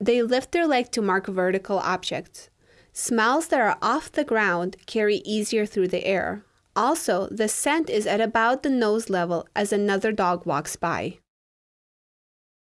They lift their leg to mark vertical objects. Smells that are off the ground carry easier through the air. Also, the scent is at about the nose level as another dog walks by.